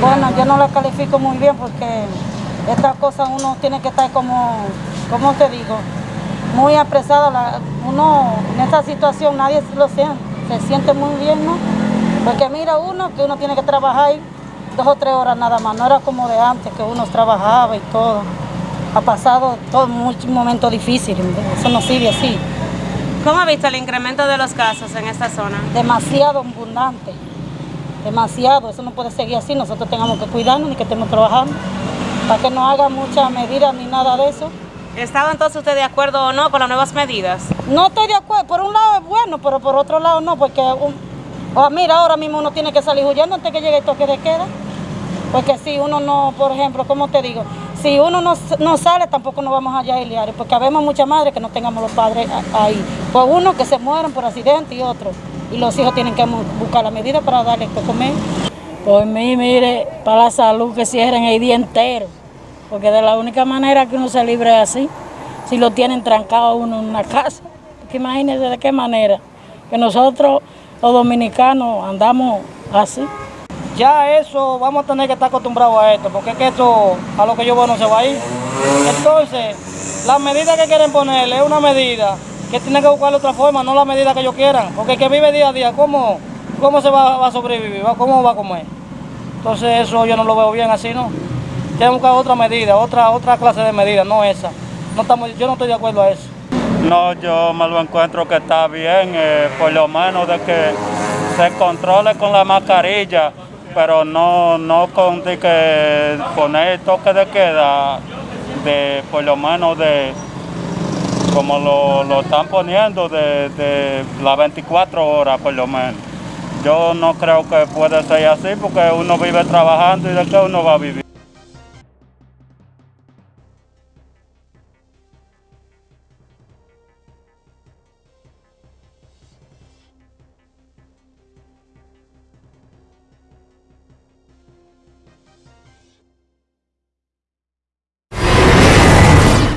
Bueno, yo no la califico muy bien porque estas cosas uno tiene que estar como, ¿cómo te digo? Muy apresado. La- uno en esta situación nadie lo siente, se siente muy bien, ¿no? Porque mira uno que uno tiene que trabajar dos o tres horas nada más. No era como de antes que uno trabajaba y todo. Ha pasado todo muchos momentos difíciles. Eso no sigue así. ¿Cómo ha visto el incremento de los casos en esta zona? demasiado abundante, demasiado, eso no puede seguir así, nosotros tengamos que cuidarnos ni que estemos trabajando, para que no haga muchas medidas ni nada de eso. ¿Estaba entonces usted de acuerdo o no con las nuevas medidas? No estoy de acuerdo, por un lado es bueno, pero por otro lado no, porque un- ah, mira, ahora mismo uno tiene que salir huyendo antes que llegue el toque de queda, porque si uno no, por ejemplo, ¿cómo te digo? Si uno no, no sale, tampoco nos vamos allá a liar, porque habemos muchas madres que no tengamos los padres ahí, por uno que se mueren por accidente y otro, y los hijos tienen que buscar la medida para darle que comer. Por mí, mire, para la salud que cierren el día entero, porque de la única manera que uno se libre así, si lo tienen trancado uno en una casa, porque imagínense de qué manera, que nosotros los dominicanos andamos así. ya eso vamos a tener que estar acostumbrados a esto, porque es que esto a lo que yo voy no se va a ir. Entonces, la medida que quieren ponerle es una medida que tienen que buscar otra forma, no la medida que ellos quieran, porque el que vive día a día, ¿cómo, cómo se va, va a sobrevivir? ¿Va- ¿Cómo va a comer? Entonces eso yo no lo veo bien así, ¿no? Tienen que buscar otra medida, otra, otra clase de medida, no esa. No estamos, yo no estoy de acuerdo a eso. No, yo me lo encuentro que está bien, eh, por lo menos de que se controle con la mascarilla, pero no, no con que poner toque de queda, de por lo menos de como lo, lo están poniendo de, de las 24 horas por lo menos. Yo no creo que pueda ser así porque uno vive trabajando y de qué uno va a vivir.